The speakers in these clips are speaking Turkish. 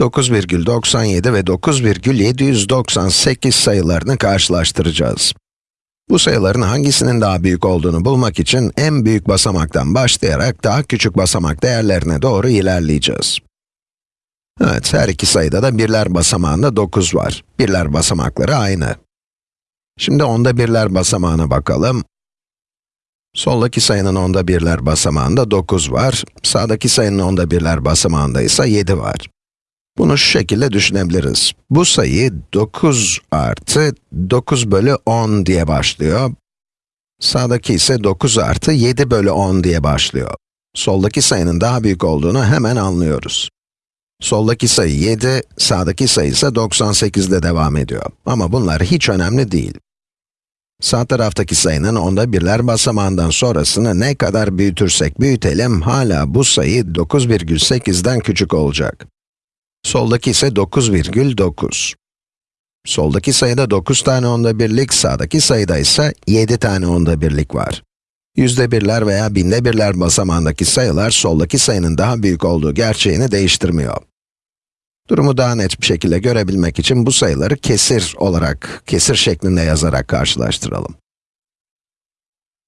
9,97 ve 9,798 sayılarını karşılaştıracağız. Bu sayıların hangisinin daha büyük olduğunu bulmak için en büyük basamaktan başlayarak daha küçük basamak değerlerine doğru ilerleyeceğiz. Evet, her iki sayıda da birler basamağında 9 var. Birler basamakları aynı. Şimdi onda birler basamağına bakalım. Soldaki sayının onda birler basamağında 9 var. Sağdaki sayının onda birler basamağında ise 7 var. Bunu şu şekilde düşünebiliriz. Bu sayı 9 artı 9 bölü 10 diye başlıyor. Sağdaki ise 9 artı 7 bölü 10 diye başlıyor. Soldaki sayının daha büyük olduğunu hemen anlıyoruz. Soldaki sayı 7, sağdaki sayı ise 98 ile devam ediyor. Ama bunlar hiç önemli değil. Sağ taraftaki sayının onda birler basamağından sonrasını ne kadar büyütürsek büyütelim, hala bu sayı 9,8'den küçük olacak. Soldaki ise 9,9. Soldaki sayıda 9 tane onda birlik, sağdaki sayıda ise 7 tane onda birlik var. Yüzde birler veya binde birler basamağındaki sayılar, soldaki sayının daha büyük olduğu gerçeğini değiştirmiyor. Durumu daha net bir şekilde görebilmek için bu sayıları kesir olarak, kesir şeklinde yazarak karşılaştıralım.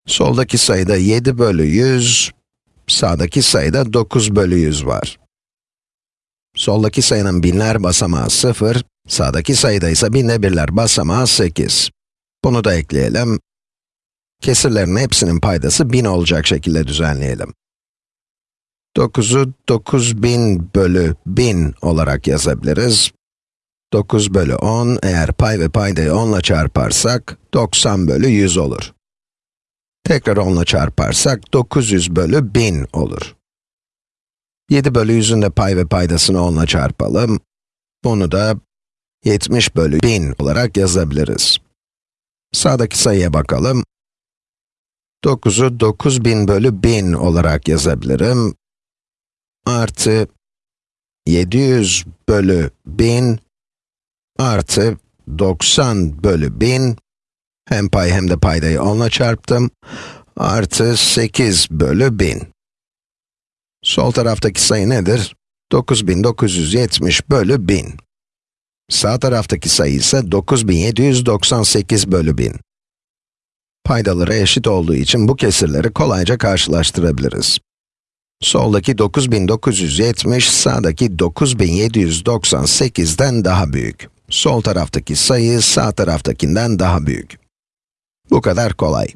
Soldaki sayıda 7 bölü 100, sağdaki sayıda 9 bölü 100 var. Soldaki sayının binler basamağı 0, sağdaki sayıda ise binde birler basamağı 8. Bunu da ekleyelim. Kesirlerin hepsinin paydası 1000 olacak şekilde düzenleyelim. 9'u 9000 bölü 1000 olarak yazabiliriz. 9 bölü 10, eğer pay ve paydayı 10 ile çarparsak, 90 bölü 100 olur. Tekrar 10 ile çarparsak, 900 bölü 1000 olur. 7 bölü 100'ün de pay ve paydasını 10 ile çarpalım. Bunu da 70 bölü 1000 olarak yazabiliriz. Sağdaki sayıya bakalım. 9'u 9000 bölü 1000 olarak yazabilirim. Artı 700 bölü 1000 artı 90 bölü 1000 hem pay hem de paydayı 10 ile çarptım. Artı 8 bölü 1000. Sol taraftaki sayı nedir? 9970 bölü 1000. Sağ taraftaki sayı ise 9798 bölü 1000. Paydaları eşit olduğu için bu kesirleri kolayca karşılaştırabiliriz. Soldaki 9970, sağdaki 9798'den daha büyük. Sol taraftaki sayı, sağ taraftakinden daha büyük. Bu kadar kolay.